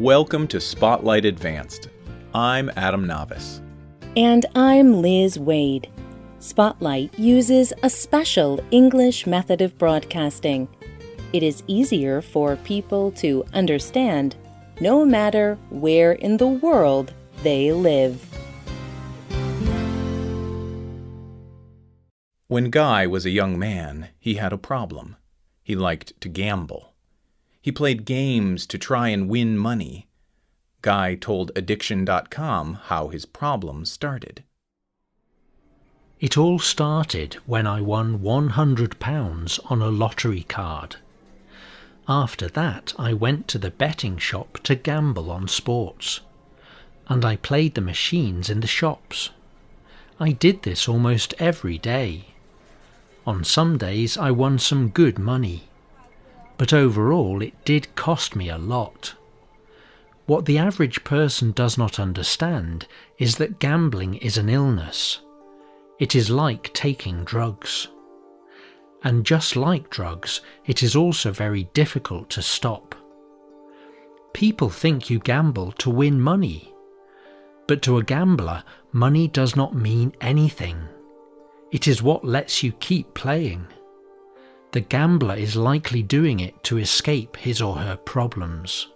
Welcome to Spotlight Advanced. I'm Adam Navis. And I'm Liz Waid. Spotlight uses a special English method of broadcasting. It is easier for people to understand no matter where in the world they live. When Guy was a young man, he had a problem. He liked to gamble. He played games to try and win money. Guy told Addiction.com how his problem started. It all started when I won £100 on a lottery card. After that, I went to the betting shop to gamble on sports. And I played the machines in the shops. I did this almost every day. On some days I won some good money but overall it did cost me a lot. What the average person does not understand is that gambling is an illness. It is like taking drugs. And just like drugs, it is also very difficult to stop. People think you gamble to win money. But to a gambler, money does not mean anything. It is what lets you keep playing the gambler is likely doing it to escape his or her problems.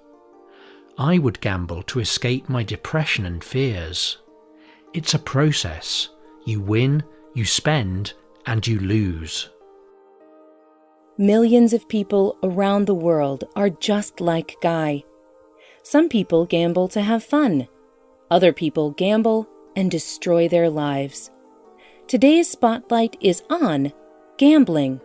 I would gamble to escape my depression and fears. It's a process. You win, you spend, and you lose. Millions of people around the world are just like Guy. Some people gamble to have fun. Other people gamble and destroy their lives. Today's spotlight is on gambling.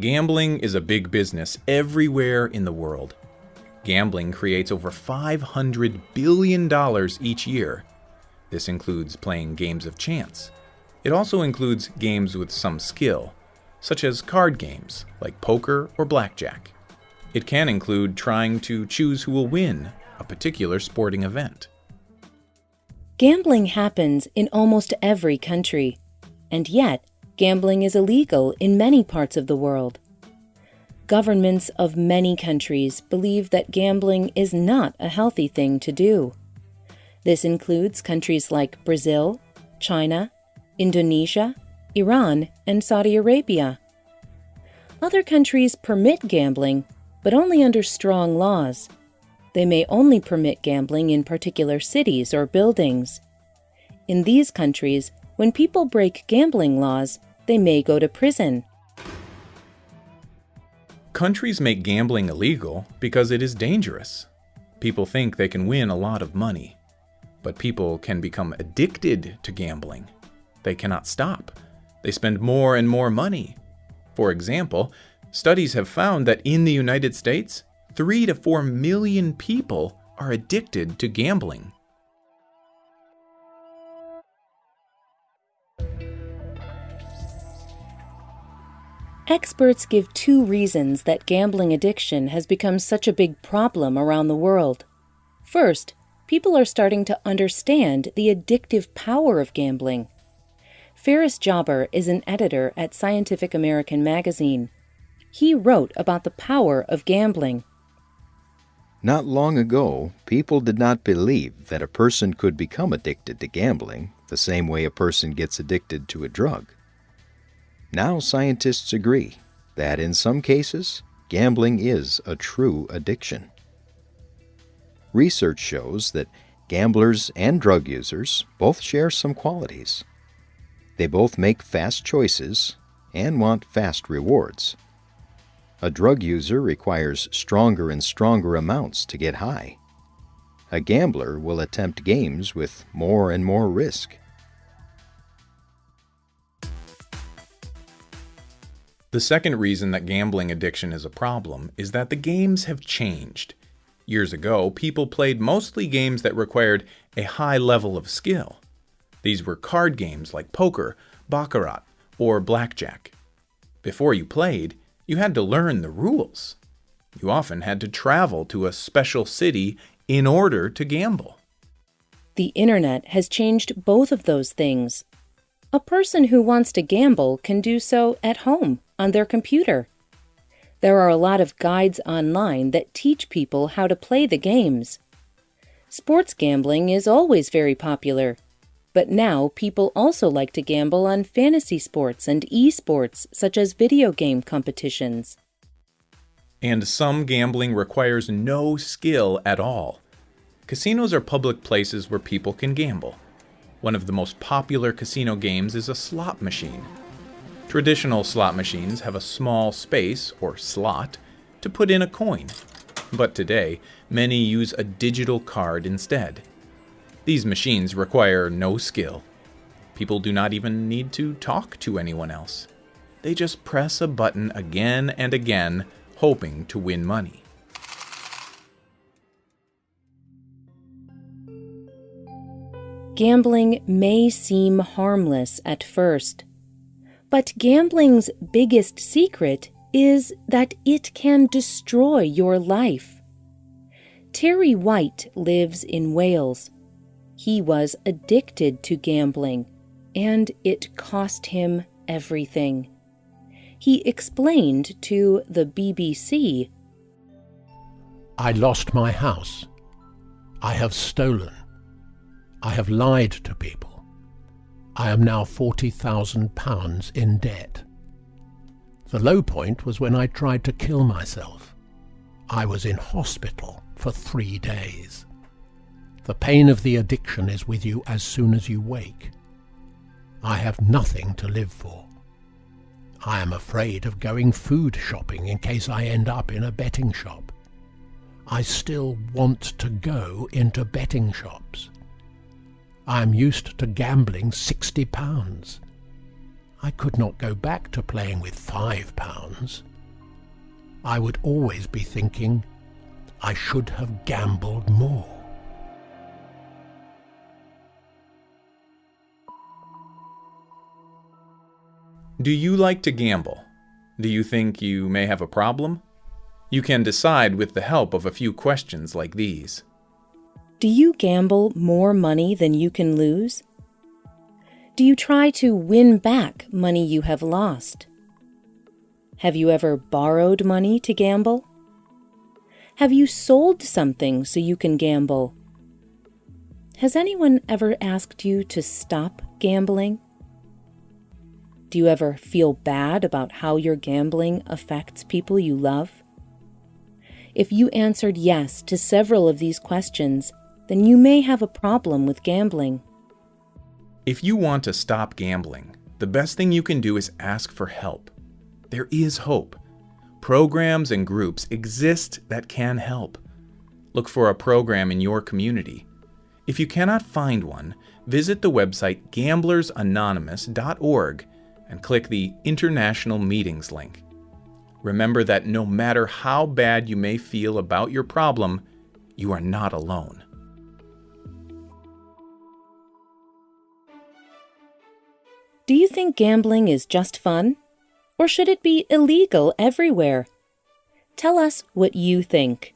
Gambling is a big business everywhere in the world. Gambling creates over $500 billion each year. This includes playing games of chance. It also includes games with some skill, such as card games like poker or blackjack. It can include trying to choose who will win a particular sporting event. Gambling happens in almost every country, and yet gambling is illegal in many parts of the world. Governments of many countries believe that gambling is not a healthy thing to do. This includes countries like Brazil, China, Indonesia, Iran, and Saudi Arabia. Other countries permit gambling, but only under strong laws. They may only permit gambling in particular cities or buildings. In these countries, when people break gambling laws, they may go to prison. Countries make gambling illegal because it is dangerous. People think they can win a lot of money. But people can become addicted to gambling. They cannot stop. They spend more and more money. For example, studies have found that in the United States, 3 to 4 million people are addicted to gambling. Experts give two reasons that gambling addiction has become such a big problem around the world. First, people are starting to understand the addictive power of gambling. Ferris Jabr is an editor at Scientific American magazine. He wrote about the power of gambling. Not long ago, people did not believe that a person could become addicted to gambling the same way a person gets addicted to a drug. Now scientists agree that in some cases, gambling is a true addiction. Research shows that gamblers and drug users both share some qualities. They both make fast choices and want fast rewards. A drug user requires stronger and stronger amounts to get high. A gambler will attempt games with more and more risk. The second reason that gambling addiction is a problem is that the games have changed. Years ago, people played mostly games that required a high level of skill. These were card games like poker, baccarat, or blackjack. Before you played, you had to learn the rules. You often had to travel to a special city in order to gamble. The internet has changed both of those things. A person who wants to gamble can do so at home on their computer. There are a lot of guides online that teach people how to play the games. Sports gambling is always very popular, but now people also like to gamble on fantasy sports and esports, such as video game competitions. And some gambling requires no skill at all. Casinos are public places where people can gamble. One of the most popular casino games is a slot machine. Traditional slot machines have a small space, or slot, to put in a coin. But today, many use a digital card instead. These machines require no skill. People do not even need to talk to anyone else. They just press a button again and again, hoping to win money. Gambling may seem harmless at first, but gambling's biggest secret is that it can destroy your life. Terry White lives in Wales. He was addicted to gambling, and it cost him everything. He explained to the BBC I lost my house. I have stolen. I have lied to people. I am now £40,000 in debt. The low point was when I tried to kill myself. I was in hospital for three days. The pain of the addiction is with you as soon as you wake. I have nothing to live for. I am afraid of going food shopping in case I end up in a betting shop. I still want to go into betting shops. I am used to gambling sixty pounds. I could not go back to playing with five pounds. I would always be thinking, I should have gambled more. Do you like to gamble? Do you think you may have a problem? You can decide with the help of a few questions like these. Do you gamble more money than you can lose? Do you try to win back money you have lost? Have you ever borrowed money to gamble? Have you sold something so you can gamble? Has anyone ever asked you to stop gambling? Do you ever feel bad about how your gambling affects people you love? If you answered yes to several of these questions, then you may have a problem with gambling. If you want to stop gambling, the best thing you can do is ask for help. There is hope. Programs and groups exist that can help. Look for a program in your community. If you cannot find one, visit the website gamblersanonymous.org and click the International Meetings link. Remember that no matter how bad you may feel about your problem, you are not alone. Do you think gambling is just fun? Or should it be illegal everywhere? Tell us what you think.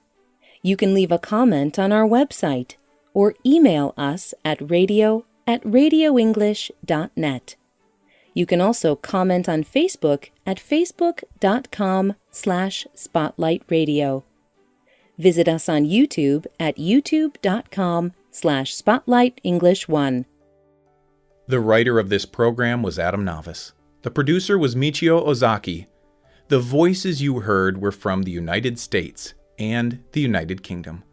You can leave a comment on our website or email us at radio at radioenglish.net. You can also comment on Facebook at facebook.com slash spotlightradio. Visit us on YouTube at youtube.com slash spotlightenglish1. The writer of this program was Adam Navis. The producer was Michio Ozaki. The voices you heard were from the United States and the United Kingdom.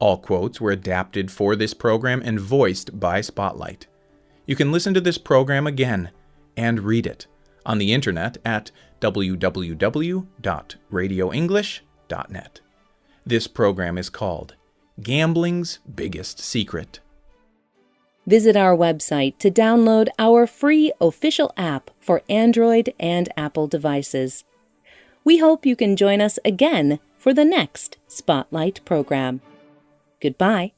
All quotes were adapted for this program and voiced by Spotlight. You can listen to this program again and read it on the internet at www.radioenglish.net. This program is called Gambling's Biggest Secret. Visit our website to download our free official app for Android and Apple devices. We hope you can join us again for the next Spotlight program. Goodbye.